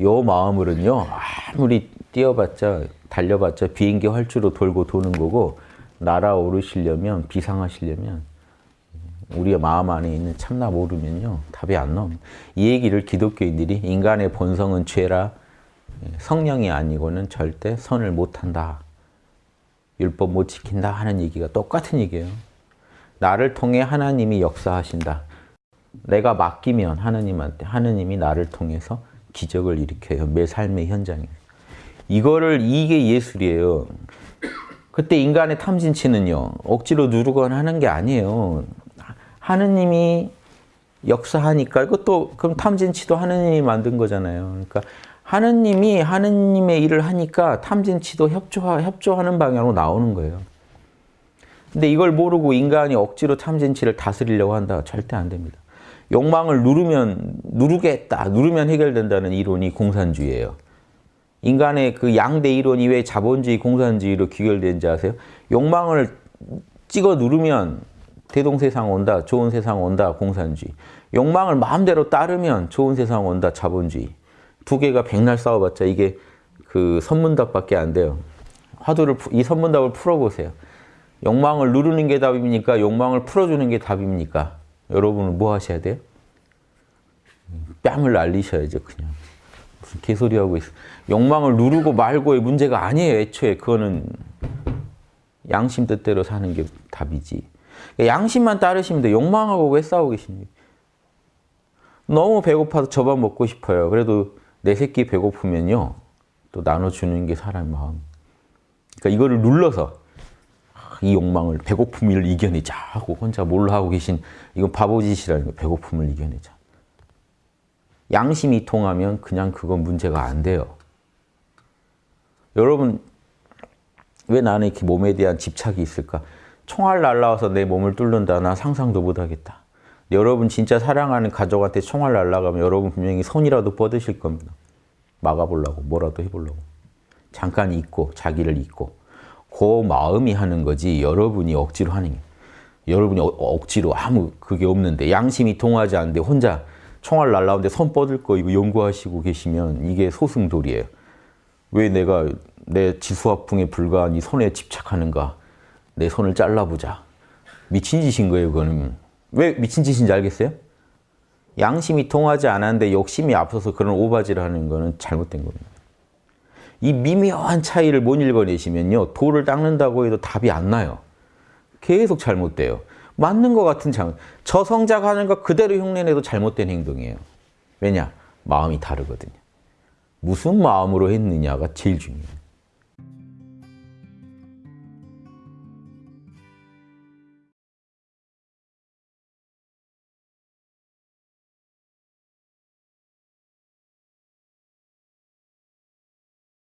요 마음으로는요 아무리 뛰어봤자 달려봤자 비행기 활주로 돌고 도는 거고 날아오르시려면 비상하시려면 우리의 마음 안에 있는 참나 모르면요 답이 안 나옵니다. 이 얘기를 기독교인들이 인간의 본성은 죄라 성령이 아니고는 절대 선을 못한다. 율법 못 지킨다 하는 얘기가 똑같은 얘기예요. 나를 통해 하나님이 역사하신다. 내가 맡기면 하나님한테 하나님이 나를 통해서 기적을 일으켜요. 매 삶의 현장에. 이거를 이게 예술이에요. 그때 인간의 탐진치는요. 억지로 누르거나 하는 게 아니에요. 하느님이 역사하니까 이것도 그럼 탐진치도 하느님이 만든 거잖아요. 그러니까 하느님이 하느님의 일을 하니까 탐진치도 협조하, 협조하는 방향으로 나오는 거예요. 근데 이걸 모르고 인간이 억지로 탐진치를 다스리려고 한다. 절대 안 됩니다. 욕망을 누르면 누르겠다. 누르면 해결된다는 이론이 공산주의예요. 인간의 그 양대 이론이 왜 자본주의, 공산주의로 귀결된지 아세요? 욕망을 찍어 누르면 대동세상 온다, 좋은 세상 온다, 공산주의. 욕망을 마음대로 따르면 좋은 세상 온다, 자본주의. 두 개가 백날 싸워봤자 이게 그 선문답밖에 안 돼요. 화두를 이 선문답을 풀어보세요. 욕망을 누르는 게 답입니까? 욕망을 풀어주는 게 답입니까? 여러분은 뭐 하셔야 돼요? 뺨을 날리셔야죠, 그냥. 무슨 개소리 하고 있어. 욕망을 누르고 말고의 문제가 아니에요, 애초에. 그거는 양심 뜻대로 사는 게 답이지. 양심만 따르시면 돼. 욕망하고 왜 싸우고 계십니까? 너무 배고파서 저밥 먹고 싶어요. 그래도 내 새끼 배고프면요. 또 나눠주는 게 사람의 마음. 그러니까 이거를 눌러서 이 욕망을 배고픔을 이겨내자 하고 혼자 뭘로 하고 계신 이건 바보짓이라는 거예요. 배고픔을 이겨내자. 양심이 통하면 그냥 그건 문제가 안 돼요. 여러분 왜 나는 이렇게 몸에 대한 집착이 있을까? 총알 날라와서 내 몸을 뚫는다. 나 상상도 못하겠다. 여러분 진짜 사랑하는 가족한테 총알 날라가면 여러분 분명히 손이라도 뻗으실 겁니다. 막아보려고 뭐라도 해보려고. 잠깐 잊고 자기를 잊고 그 마음이 하는 거지 여러분이 억지로 하는 게 여러분이 어, 억지로 아무 그게 없는데 양심이 통하지 않는데 혼자 총알 날라오는데 손 뻗을 거 이거 연구하시고 계시면 이게 소승돌이에요. 왜 내가 내 지수화풍에 불과한 이 손에 집착하는가? 내 손을 잘라보자. 미친 짓인 거예요, 그거는. 왜 미친 짓인지 알겠어요? 양심이 통하지 않았는데 욕심이 앞서서 그런 오바지를 하는 거는 잘못된 겁니다. 이 미묘한 차이를 못 읽어내시면요. 돌을 닦는다고 해도 답이 안 나요. 계속 잘못돼요. 맞는 것 같은 장. 저 성작하는 거 그대로 흉내내도 잘못된 행동이에요. 왜냐? 마음이 다르거든요. 무슨 마음으로 했느냐가 제일 중요해요.